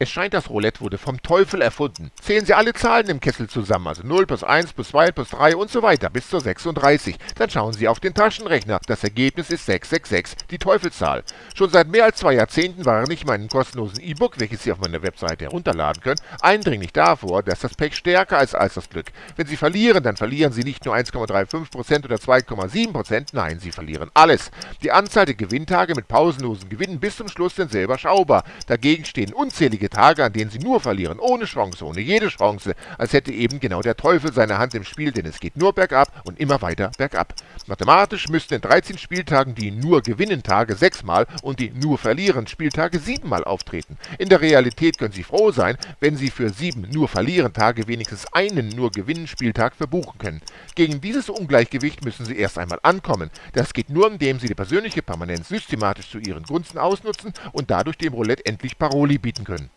Es scheint, das Roulette wurde vom Teufel erfunden. Zählen Sie alle Zahlen im Kessel zusammen, also 0 plus 1 plus 2 plus 3 und so weiter, bis zur 36. Dann schauen Sie auf den Taschenrechner. Das Ergebnis ist 666, die Teufelszahl. Schon seit mehr als zwei Jahrzehnten warne ich in meinem kostenlosen E-Book, welches Sie auf meiner Webseite herunterladen können, eindringlich davor, dass das Pech stärker ist als das Glück. Wenn Sie verlieren, dann verlieren Sie nicht nur 1,35% oder 2,7%, nein, Sie verlieren alles. Die Anzahl der Gewinntage mit pausenlosen Gewinnen bis zum Schluss sind selber schaubar. Dagegen stehen unzählige einige Tage, an denen sie nur verlieren, ohne Chance, ohne jede Chance, als hätte eben genau der Teufel seine Hand im Spiel, denn es geht nur bergab und immer weiter bergab. Mathematisch müssten in 13 Spieltagen die nur gewinnen Tage sechsmal und die nur verlieren Spieltage siebenmal auftreten. In der Realität können Sie froh sein, wenn Sie für sieben nur verlieren Tage wenigstens einen nur gewinnen Spieltag verbuchen können. Gegen dieses Ungleichgewicht müssen Sie erst einmal ankommen. Das geht nur, indem Sie die persönliche Permanenz systematisch zu Ihren Gunsten ausnutzen und dadurch dem Roulette endlich Paroli bieten können.